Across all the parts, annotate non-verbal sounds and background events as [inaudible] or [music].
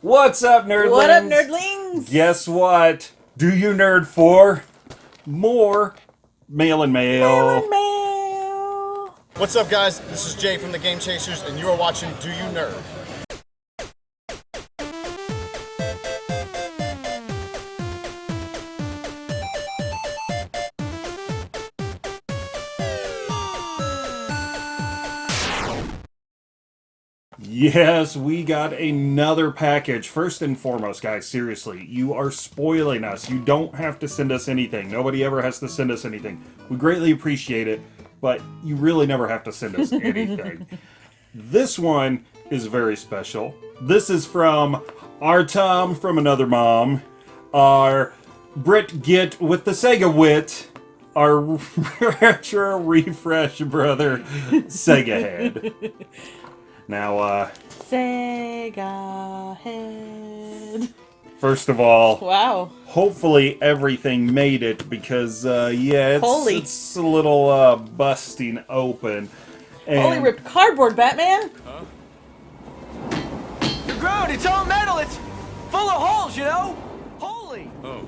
What's up, nerdlings? What up, nerdlings? Guess what? Do you nerd for more mail and mail? Mail and mail. What's up, guys? This is Jay from the Game Chasers, and you are watching Do You Nerd? Yes, we got another package. First and foremost, guys, seriously, you are spoiling us. You don't have to send us anything. Nobody ever has to send us anything. We greatly appreciate it, but you really never have to send us anything. [laughs] this one is very special. This is from our Tom from another mom, our Brit Git with the Sega Wit, our [laughs] retro refresh brother, Sega Head. [laughs] Now, uh, Sega head. first of all, Wow. hopefully everything made it because, uh, yeah, it's, Holy. it's a little, uh, busting open. And Holy ripped cardboard, Batman. You're grown. It's all metal. It's full of holes, you know? Holy! Oh.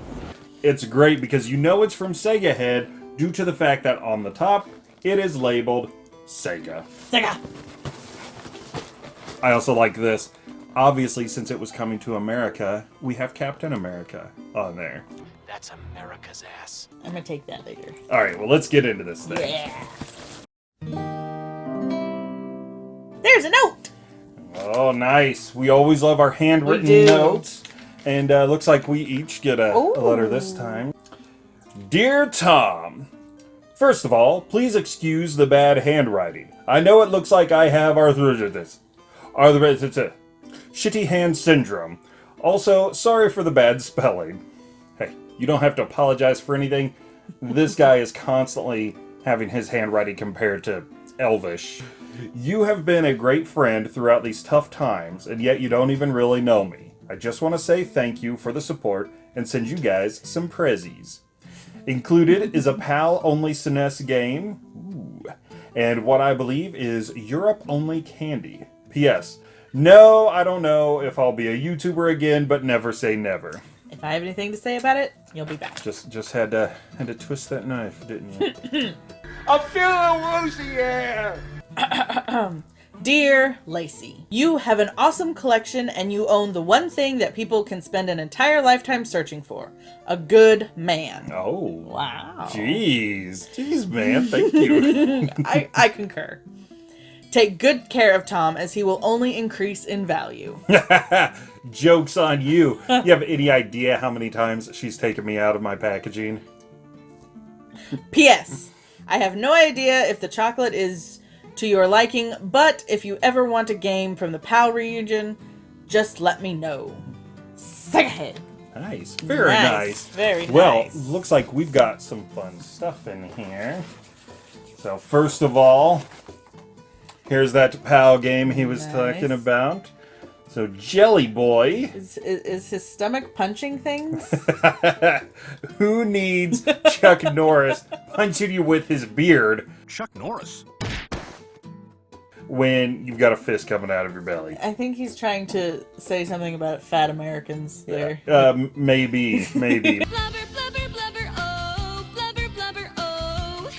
It's great because you know it's from Sega Head due to the fact that on the top it is labeled Sega. Sega. I also like this. Obviously, since it was coming to America, we have Captain America on there. That's America's ass. I'm gonna take that later. All right, well, let's get into this thing. Yeah. There's a note. Oh, nice. We always love our handwritten We do. notes. And uh, looks like we each get a, a letter this time. Dear Tom, First of all, please excuse the bad handwriting. I know it looks like I have arthritis. Arthritis. Shitty hand syndrome. Also, sorry for the bad spelling. Hey, you don't have to apologize for anything. This guy is constantly having his handwriting compared to Elvish. You have been a great friend throughout these tough times, and yet you don't even really know me. I just want to say thank you for the support and send you guys some prezzies. Included is a PAL-only SNES game, and what I believe is Europe-only candy. P.S. No, I don't know if I'll be a YouTuber again, but never say never. If I have anything to say about it, you'll be back. Just just had to had to twist that knife, didn't you? [laughs] I'm feeling woozy, yeah! [clears throat] Dear Lacey, you have an awesome collection and you own the one thing that people can spend an entire lifetime searching for a good man. oh. Wow. Jeez. Jeez, man. Thank you. [laughs] I, I concur. Take good care of Tom as he will only increase in value. [laughs] Joke's on you. You have any idea how many times she's taken me out of my packaging? P.S. I have no idea if the chocolate is to your liking, but if you ever want a game from the PAL region, just let me know. Head. Nice. Very Nice. Very nice. Very well, nice. looks like we've got some fun stuff in here. So first of all, here's that PAL game he was Nice. talking about. So Jelly Boy, Is, is, is his stomach punching things? [laughs] who needs Chuck [laughs] Norris punching you with his beard Chuck Norris. when you've got a fist coming out of your belly? I think he's trying to say something about fat Americans there. Um, maybe, maybe, [laughs] Blubber, blubber, blubber, oh, blubber, blubber, oh.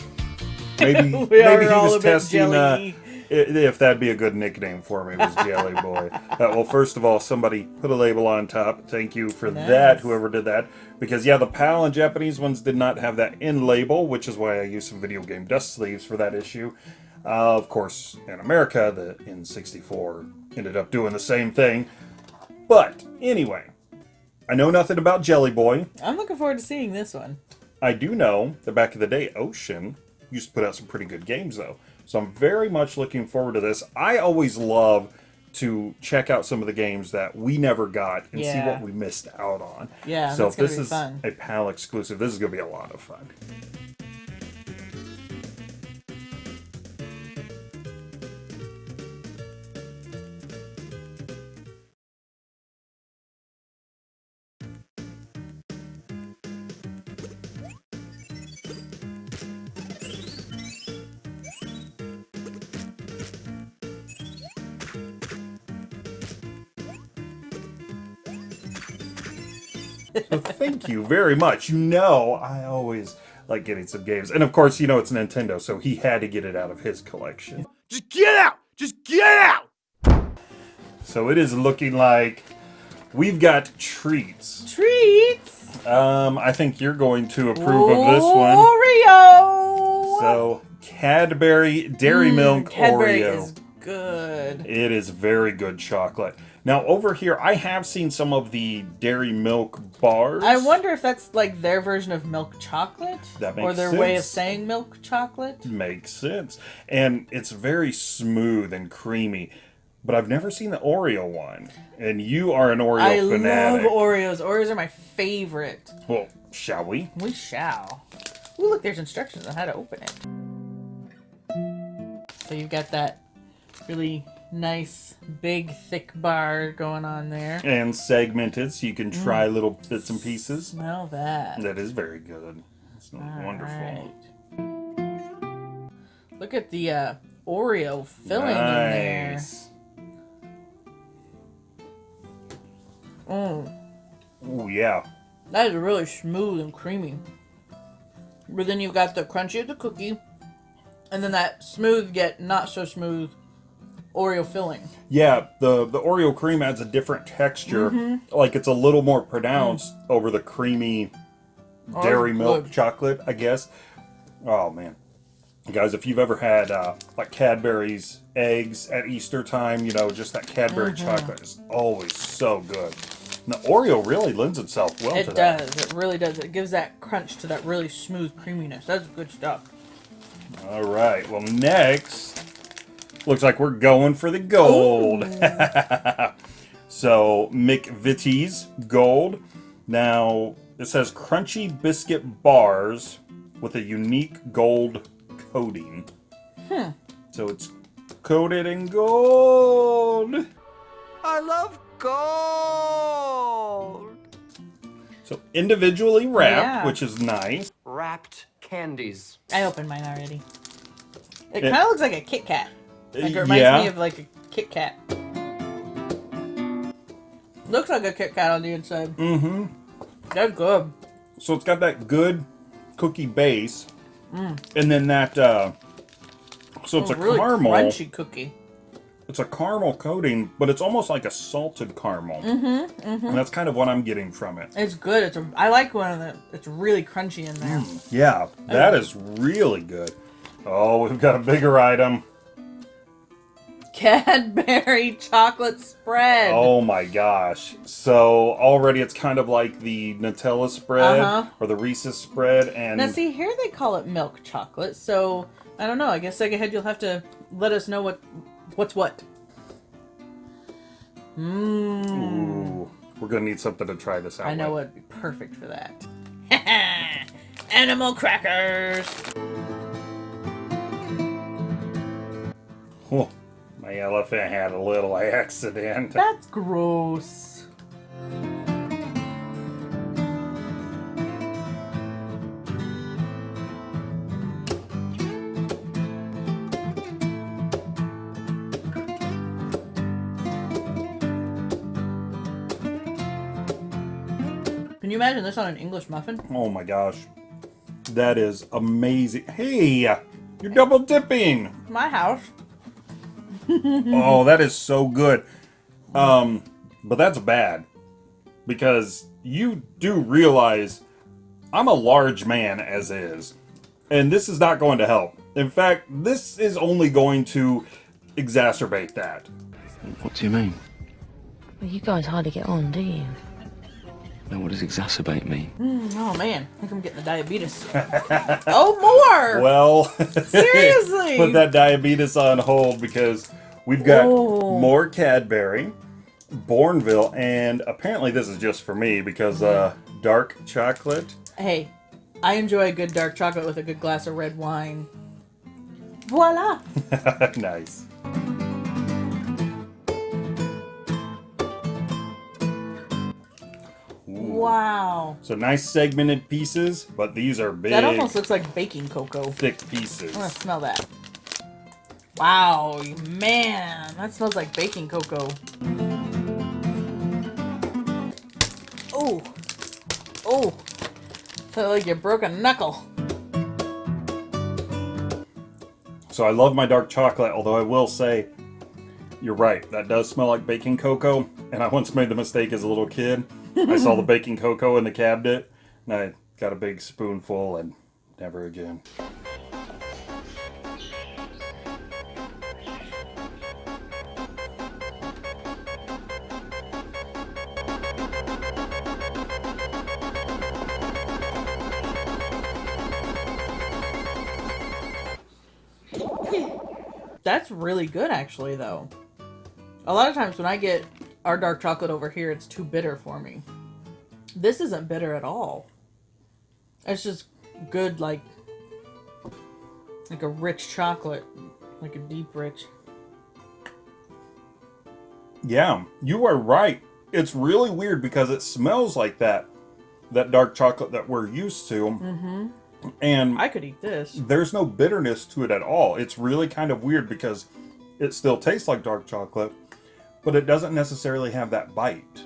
maybe, maybe he was testing uh, jelly. i- if that'd be a good nickname for me. Was Jelly [laughs] Boy? uh, well, first of all, somebody put a label on top. Thank you for that, whoever did that. Because yeah, the PAL and Japanese ones did not have that in label, which is why I used some video game dust sleeves for that issue. Uh, of course, in America, the N64 ended up doing the same thing. But anyway, I know nothing about Jelly Boy. I'm looking forward to seeing this one. I do know that back in the day, Ocean used to put out some pretty good games, though. So I'm very much looking forward to this. I always love to check out some of the games that we never got and see what we missed out on. Yeah, so if this is fun. a PAL exclusive, this is going to be a lot of fun. So thank you very much. You know, I always like getting some games. And of course, you know it's Nintendo, so he had to get it out of his collection. Just get out! Just get out! So it is looking like we've got treats. Treats. Um, I think you're going to approve of this one. Oreo. So Cadbury Dairy Milk Mm, Cadbury Oreo. is good. It is very good chocolate. Now over here, I have seen some of the Dairy Milk bars. I wonder if that's like their version of milk chocolate, That or makes their way of saying milk chocolate. Makes sense, and it's very smooth and creamy. But I've never seen the Oreo one, and you are an Oreo I fanatic. love Oreos. Oreos are my favorite. well, shall we? We shall. Ooh, look, there's instructions on how to open it. So you've got that really nice, big, thick bar going on there. And segmented, so you can try Mm. little bits and pieces. Smell that. That is very good. It's wonderful. Alright. Look at the uh, Oreo filling in there. Nice. Mm, Oh yeah. that is really smooth and creamy. But then you've got the crunchy of the cookie, and then that smooth yet not so smooth Oreo filling. Yeah, the the Oreo cream adds a different texture. Mm-hmm. Like it's a little more pronounced over the creamy Oh, dairy it's milk good. chocolate, I guess. Oh man. Guys, if you've ever had uh, like Cadbury's eggs at Easter time, you know, just that Cadbury Mm-hmm. chocolate is always so good. And the Oreo really lends itself well to It that. does. It really does. It gives that crunch to that really smooth creaminess. That's good stuff. All right. Well, next looks like we're going for the gold. [laughs] so McVitie's gold. Now it says crunchy biscuit bars with a unique gold coating. Hmm. So it's coated in gold. I love gold! So individually wrapped, Yeah. which is nice. Wrapped candies. I opened mine already. It Yeah. kind of looks like a Kit Kat. Like it reminds yeah. me of like a Kit Kat. Looks like a Kit Kat on the inside. mm-hmm. They're good. So it's got that good cookie base, and then that. Uh, so it's Oh, a really caramel. crunchy cookie. It's a caramel coating, but it's almost like a salted caramel. Mm-hmm, And that's kind of what I'm getting from it. It's good. It's a. I like one of the. It's really crunchy in there. Yeah, that is really good. Oh, we've got a bigger item. Cadbury [laughs] chocolate spread. Oh my gosh. So already it's kind of like the Nutella spread Uh-huh. or the Reese's spread and Now see here they call it milk chocolate. So I don't know. I guess Sega Head you'll have to let us know what what's what. Mmm. Ooh, we're gonna need something to try this out. I know what'd be perfect for that. [laughs] Animal crackers. Oh, my elephant had a little [laughs] accident. That's gross. Can you imagine this on an English muffin? Oh my gosh. That is amazing. Hey, you're double dipping. My house. [laughs] oh, that is so good. Um, but that's bad because you do realize I'm a large man as is, and this is not going to help. In fact, this is only going to exacerbate that. What do you mean? Well, you guys hardly get on, do you? No, what does exacerbate me? Oh man, I think I'm getting the diabetes. [laughs] oh, more! Well, [laughs] Seriously? put that diabetes on hold because we've got Whoa. more Cadbury, Bournville, and apparently this is just for me because uh, dark chocolate. hey, I enjoy a good dark chocolate with a good glass of red wine. Voila! [laughs] nice. Wow. So nice segmented pieces, but these are big, That almost looks like baking cocoa. thick pieces. I'm gonna smell that. Wow, man, that smells like baking cocoa. Oh, Oh, felt like you broke a knuckle. So I love my dark chocolate, although I will say, you're right, that does smell like baking cocoa. And I once made the mistake as a little kid. I saw the [laughs] baking cocoa in the cabinet, and I got a big spoonful, and never again. That's really good, actually, though. A lot of times when I get our dark chocolate over here, it's too bitter for me. This isn't bitter at all. It's just good, like, like a rich chocolate, like a deep rich. Yeah, you are right. It's really weird because it smells like that, that dark chocolate that we're used to. Mm-hmm. And I could eat this. there's no bitterness to it at all. It's really kind of weird because it still tastes like dark chocolate, but it doesn't necessarily have that bite.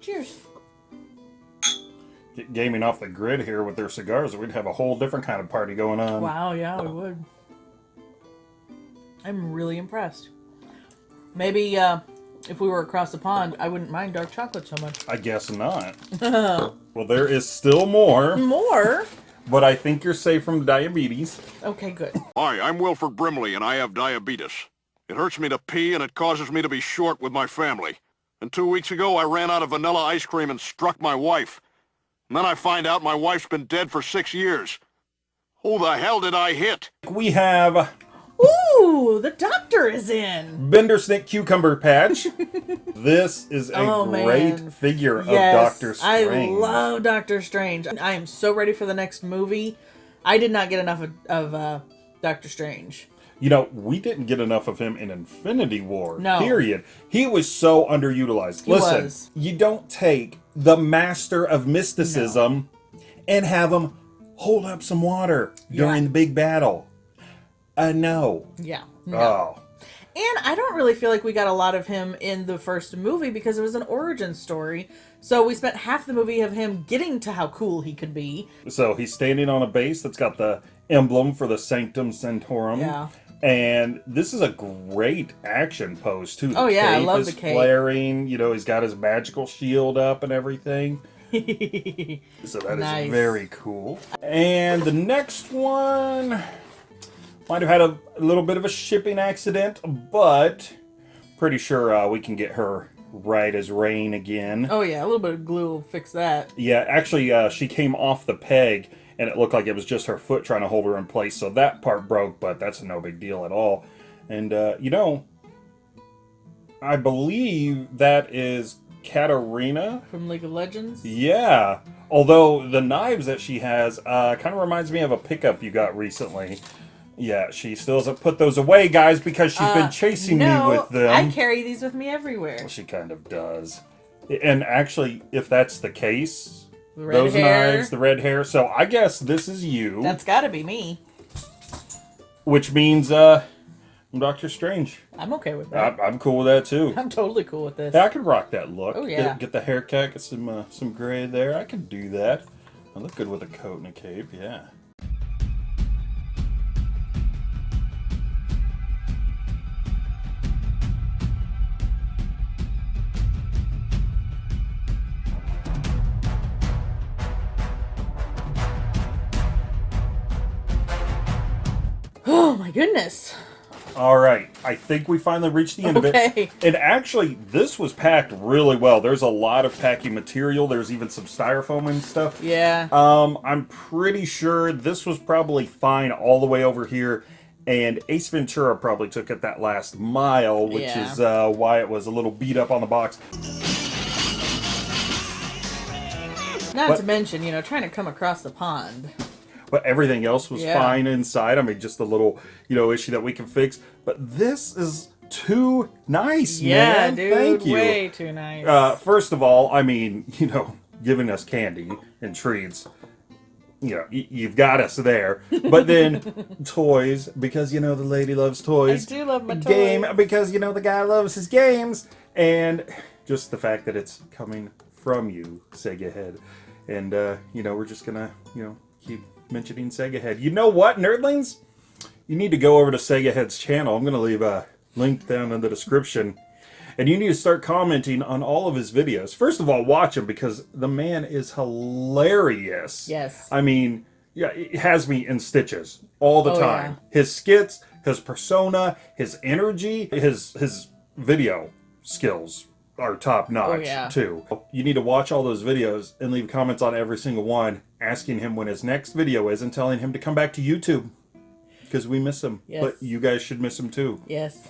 Cheers. Get gaming off the grid here with their cigars, we'd have a whole different kind of party going on. Wow, yeah, we would. I'm really impressed. Maybe uh, if we were across the pond, I wouldn't mind dark chocolate so much. I guess not. [laughs] well, there is still more, More? but I think you're safe from diabetes. Okay, good. [laughs] Hi, I'm Wilford Brimley, and I have diabetes. It hurts me to pee, and it causes me to be short with my family. And two weeks ago, I ran out of vanilla ice cream and struck my wife. And then I find out my wife's been dead for six years. Who the hell did I hit? We have Ooh, the doctor is in. Bender Snake Cucumber Patch. [laughs] this is a Oh, great man. figure of Doctor Strange. I love Doctor Strange. I am so ready for the next movie. I did not get enough of, of uh, Doctor Strange. You know, we didn't get enough of him in Infinity War. No. Period. He was so underutilized. He Listen, was. you don't take the master of mysticism and have him hold up some water during Yeah. the big battle. Uh, no. Yeah. No. Oh. And I don't really feel like we got a lot of him in the first movie because it was an origin story. So we spent half the movie of him getting to how cool he could be. So he's standing on a base that's got the emblem for the Sanctum Sanctorum. Yeah. And this is a great action pose too. The Oh, yeah, I love is the cape. flaring. You know, he's got his magical shield up and everything. [laughs] So that is Nice. very cool. And the next one might have had a, a little bit of a shipping accident, but pretty sure uh, we can get her right as rain again. Oh yeah, a little bit of glue will fix that. Yeah, actually, uh, she came off the peg, and it looked like it was just her foot trying to hold her in place. So that part broke, but that's no big deal at all. And uh, you know, I believe that is Katarina. From League of Legends. Yeah. Although the knives that she has uh, kind of reminds me of a pickup you got recently. Yeah, she still hasn't put those away, guys, because she's been chasing Uh, no, me with them. I carry these with me everywhere. Well, She kind of does. And actually, if that's the case, The those hair. knives, the red hair. So I guess this is you, That's gotta be me. which means uh, I'm Doctor Strange. I'm okay with that. I, I'm cool with that too. I'm totally cool with this. Yeah, I could rock that look. Oh, Get- yeah. Get, the haircut, get some uh, some gray there. I could do that. I look good with a coat and a cape. Yeah. Goodness. All right. I think we finally reached the end of Okay. it. And actually, this was packed really well. There's a lot of packing material. There's even some styrofoam and stuff. Yeah. Um, I'm pretty sure this was probably fine all the way over here, and Ace Ventura probably took it that last mile, which Yeah. is uh, why it was a little beat up on the box. Not what- to mention, you know, trying to come across the pond. But everything else was Yeah. fine inside. I mean, just a little, you know, issue that we can fix. But this is too nice, Yeah, man. dude. Thank you. Way too nice. Uh, first of all, I mean, [laughs] you know, giving us candy and treats. you know, you've got us there. But then [laughs] toys, because you know the lady loves toys. I do love my toys. Game, because you know the guy loves his games. And just the fact that it's coming from you, Sega Head. And, uh, you know, we're just gonna, you know, keep mentioning Sega Head. You know what, nerdlings? You need to go over to Sega Head's channel. I'm gonna leave a link down in the description. And you need to start commenting on all of his videos. First of all, watch him because the man is hilarious. Yes. I mean, yeah, it has me in stitches all the Oh, time. His skits, his persona, his energy, his his video skills are top oh, notch Oh, yeah. too. You need to watch all those videos and leave comments on every single one, asking him when his next video is and telling him to come back to YouTube because we miss him. Yes. But you guys should miss him too. Yes.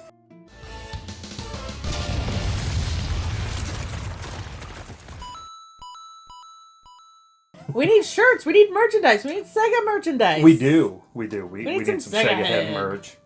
We need shirts. We need merchandise. We need Sega merchandise. We do. We do. We, we, need need, some some Sega Sega Head. merch.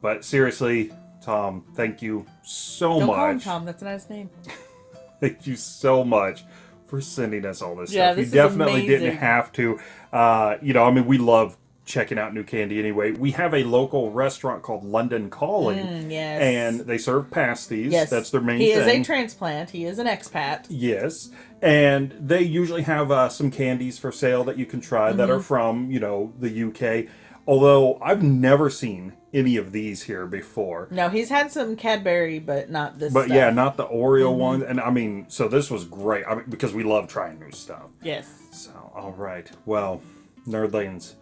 But seriously, Tom, thank you so Don't much. call him Tom. That's a nice name. [laughs] Thank you so much for sending us all this Yeah, stuff. this you definitely amazing. didn't have to. Uh, you know, I mean, we love checking out new candy anyway. We have a local restaurant called London Calling. Mm, yes. And they serve pasties. Yes. That's their main He thing. is a transplant. He is an expat. Yes, and they usually have uh, some candies for sale that you can try that Mm-hmm. are from you know the UK. Although I've never seen any of these here before. No, he's had some Cadbury, but not this. But stuff. yeah, not the Oreo Mm-hmm. one. And I mean, so this was great. I mean, because we love trying new stuff. Yes. So, all right. Well, nerdlings,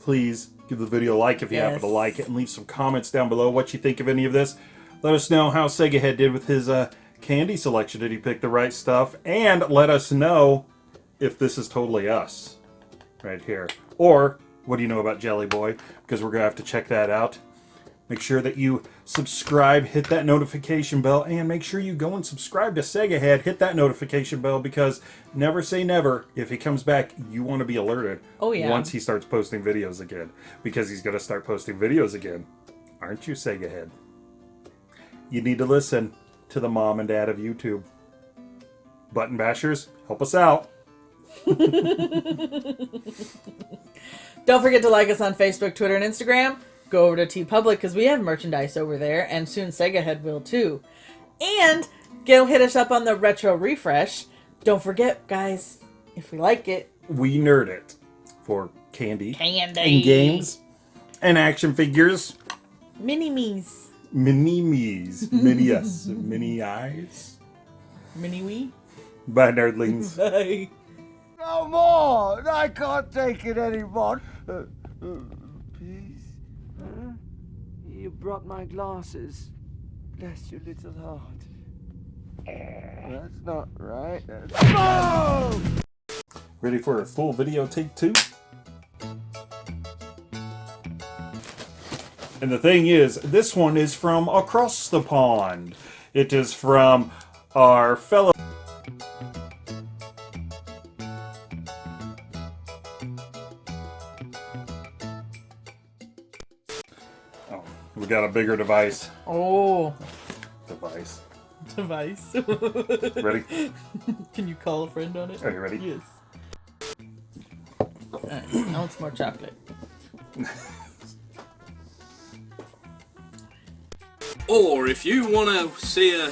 please give the video a like if you happen to like it, and leave some comments down below what you think of any of this. Let us know how Sega Head did with his uh, candy selection. Did he pick the right stuff? And let us know if this is totally us right here. Or what do you know about Jelly Boy? Because we're going to have to check that out. Make sure that you subscribe, hit that notification bell, and make sure you go and subscribe to Sega Head. Hit that notification bell because never say never. If he comes back, you want to be alerted. Oh, yeah. Once he starts posting videos again, because he's going to start posting videos again, aren't you, Sega Head? You need to listen to the mom and dad of YouTube. Button bashers, help us out. [laughs] Don't forget to like us on Facebook, Twitter, and Instagram. Go over to TeePublic because we have merchandise over there, and soon Sega Head will too. And go hit us up on the Retro Refresh. Don't forget, guys, if we like it, We nerd it for candy, Candy. and games, and action figures. mini me's, Mini me's, mini us, [laughs] mini eyes. mini wee. Bye, nerdlings. [laughs] Bye. No more! I can't take it anymore. [laughs] Uh, uh, please? Huh? You brought my glasses. Bless your little heart. That's not right. That's... No! Ready for a full video take two? And the thing is, this one is from across the pond. It is from our fellow. Bigger device. Oh, Device. device. [laughs] Ready? Can you call a friend on it? Are you ready? Yes. Alright, I want some more chocolate. Or if you want to see a.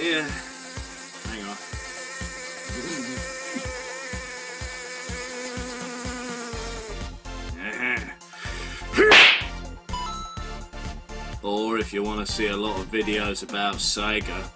Yeah. If you want to see a lot of videos about Sega.